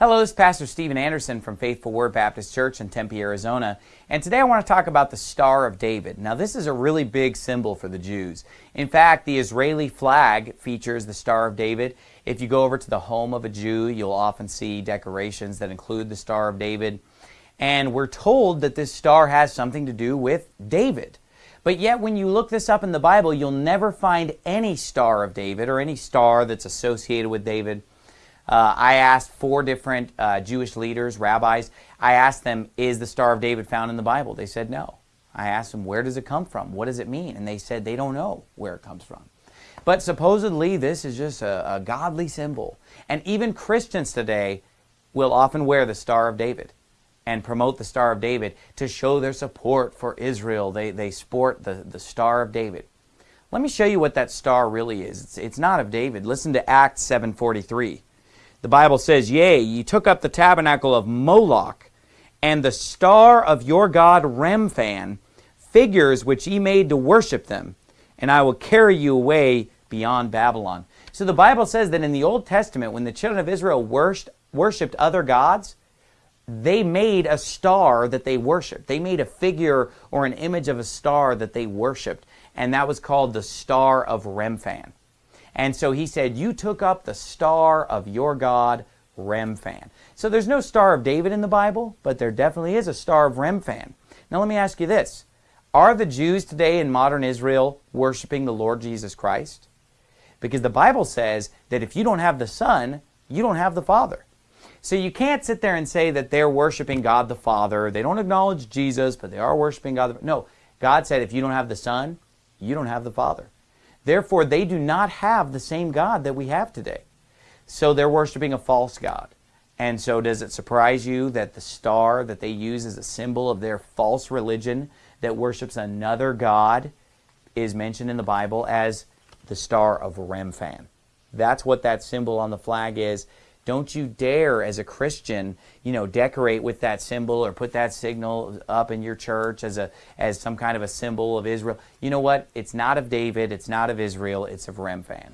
Hello, this is Pastor Steven Anderson from Faithful Word Baptist Church in Tempe, Arizona. And today I want to talk about the Star of David. Now, this is a really big symbol for the Jews. In fact, the Israeli flag features the Star of David. If you go over to the home of a Jew, you'll often see decorations that include the Star of David. And we're told that this star has something to do with David. But yet, when you look this up in the Bible, you'll never find any Star of David or any star that's associated with David. Uh, I asked four different uh, Jewish leaders, rabbis, I asked them, is the Star of David found in the Bible? They said no. I asked them, where does it come from? What does it mean? And they said they don't know where it comes from. But supposedly, this is just a, a godly symbol. And even Christians today will often wear the Star of David and promote the Star of David to show their support for Israel. They, they sport the, the Star of David. Let me show you what that star really is. It's, it's not of David. Listen to Acts 7.43. The Bible says, Yea, ye took up the tabernacle of Moloch, and the star of your god Remphan, figures which ye made to worship them, and I will carry you away beyond Babylon. So the Bible says that in the Old Testament, when the children of Israel worshipped, other gods, they made a star that they worshiped. They made a figure or an image of a star that they worshiped, and that was called the Star of Remphan. And so he said, You took up the star of your God, Remphan. So there's no Star of David in the Bible, but there definitely is a Star of Remphan. Now let me ask you this Are the Jews today in modern Israel worshiping the Lord Jesus Christ? Because the Bible says that if you don't have the Son, you don't have the Father. So you can't sit there and say that they're worshiping God the Father. They don't acknowledge Jesus, but they are worshiping God. The... No, God said if you don't have the Son, you don't have the Father. Therefore, they do not have the same God that we have today. So they're worshiping a false God. And so does it surprise you that the star that they use as a symbol of their false religion that worships another God is mentioned in the Bible as the star of Remphan? That's what that symbol on the flag is. Don't you dare, as a Christian, you know, decorate with that symbol or put that signal up in your church as a as some kind of a symbol of Israel. You know what? It's not of David. It's not of Israel. It's of Remphan.